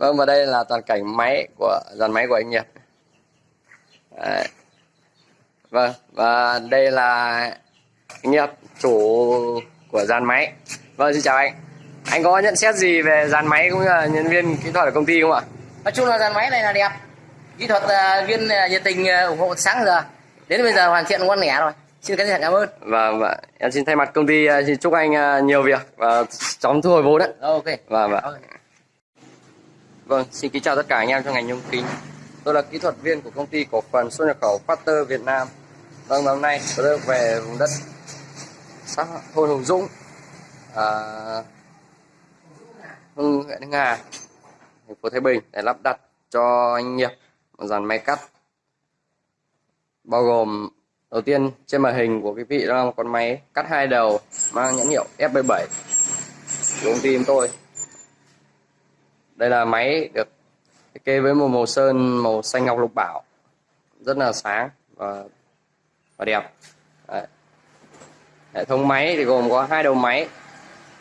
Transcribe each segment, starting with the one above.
vâng và đây là toàn cảnh máy của dàn máy của anh Nhật. Đấy. vâng và đây là anh Nhật chủ của dàn máy. Vâng xin chào anh. Anh có nhận xét gì về dàn máy cũng như là nhân viên kỹ thuật ở công ty không ạ? Nói chung là dàn máy này là đẹp. Kỹ thuật à, viên à, nhiệt tình à, ủng hộ sáng giờ. Đến bây giờ hoàn thiện ngon nghẻ rồi. Xin cảm ơn cảm ơn. Và, và em xin thay mặt công ty xin chúc anh nhiều việc và chóng thu hồi vốn đấy ok. Và, và Ok. Vâng, xin kính chào tất cả anh em trong ngành nhôm kính. Tôi là kỹ thuật viên của công ty cổ phần xuất nhập khẩu Factor Việt Nam. Vâng, hôm nay tôi được về vùng đất xã thôn Hùng Dũng, à, Hưng huyện Hưng Hà, thành phố Thái Bình để lắp đặt cho anh Nghiệp một dàn máy cắt bao gồm đầu tiên trên màn hình của quý vị đó là một con máy cắt hai đầu mang nhãn hiệu FB7 của công ty chúng tôi đây là máy được thiết kế với một màu sơn màu xanh ngọc lục bảo. Rất là sáng và và đẹp. Đấy. hệ thống máy thì gồm có hai đầu máy.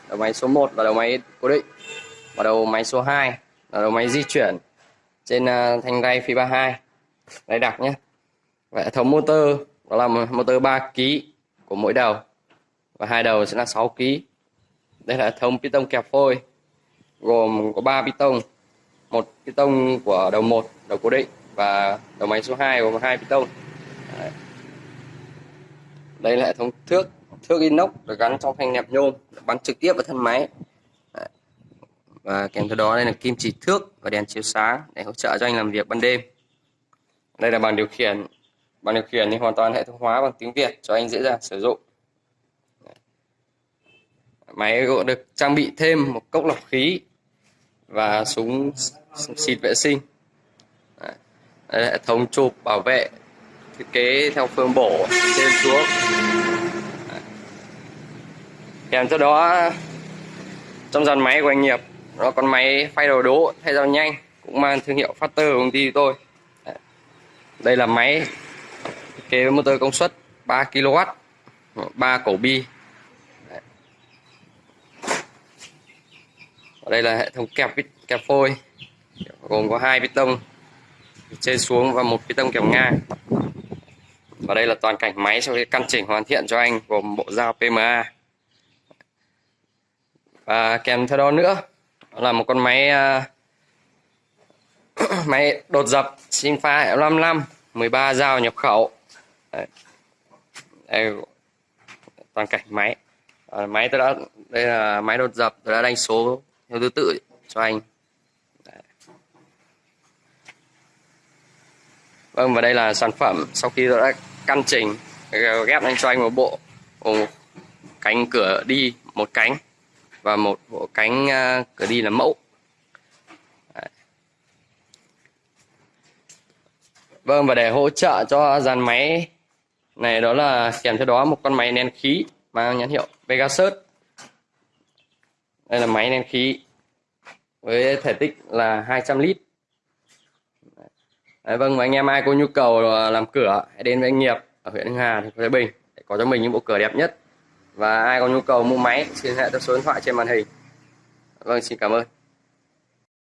Đầu máy số 1 là đầu máy cố định. Và đầu máy số 2 là đầu máy di chuyển trên uh, thanh ray phi 32 đây đặc nhé. Và hệ thống motor đó là motor 3 kg của mỗi đầu. Và hai đầu sẽ là 6 kg đây là hệ thống piston kẹp phôi gồm có 3 piston một piston của đầu 1 đầu cố định và đầu máy số 2 gồm hai piston Đấy. đây là hệ thống thước thước inox được gắn trong thanh nẹp nhôm bắn trực tiếp vào thân máy. Đấy. và kèm theo đó, đây là kim chỉ thước và đèn chiếu sáng để hỗ trợ cho anh làm việc ban đêm. Đây là bàn điều khiển. Bàn điều khiển thì hoàn toàn hệ thống hóa bằng tiếng Việt cho anh dễ dàng sử dụng. Máy cũng được trang bị thêm một cốc lọc khí và súng xịt vệ sinh. Đấy. Đây là hệ thống chụp bảo vệ, thiết kế theo phương bổ trên xuống. Kèm theo đó, trong dàn máy của anh nghiệp nó còn máy phay đầu đố thay dao nhanh, cũng mang thương hiệu Factor của công ty tôi. Đấy. đây là máy thiết kế với motor công suất 3 kW 3 cổ bi. Ở đây là hệ thống kẹp vít kẹp phôi. Gồm có hai piston trên xuống và một piston kẹp ngang. Và đây là toàn cảnh máy sau khi căn chỉnh hoàn thiện cho anh gồm bộ dao PMA và kèm theo đó nữa đó là một con máy uh, máy đột dập Sinfa 55 13 dao nhập khẩu. Đấy. Đây, toàn cảnh máy. À, máy tôi đã đây là máy đột dập tôi đã đánh số theo thứ tự cho anh Đấy. vâng và đây là sản phẩm sau khi đã căn chỉnh, ghép lên cho anh một bộ, một cánh cửa đi, một cánh, và một bộ cánh à, cửa đi là mẫu Đấy. vâng và để hỗ trợ cho dàn máy này đó là kèm theo đó một con máy nén khí mang nhãn hiệu Pegasus đây là máy nén khí với thể tích là 200 lít. Đấy, vâng và anh em ai có nhu cầu làm cửa hãy đến với anh nghiệp ở huyện Hưng Hà thành phố Thái Bình để có cho mình những bộ cửa đẹp nhất. Và ai có nhu cầu mua máy xin hệ theo số điện thoại trên màn hình. Vâng xin cảm ơn.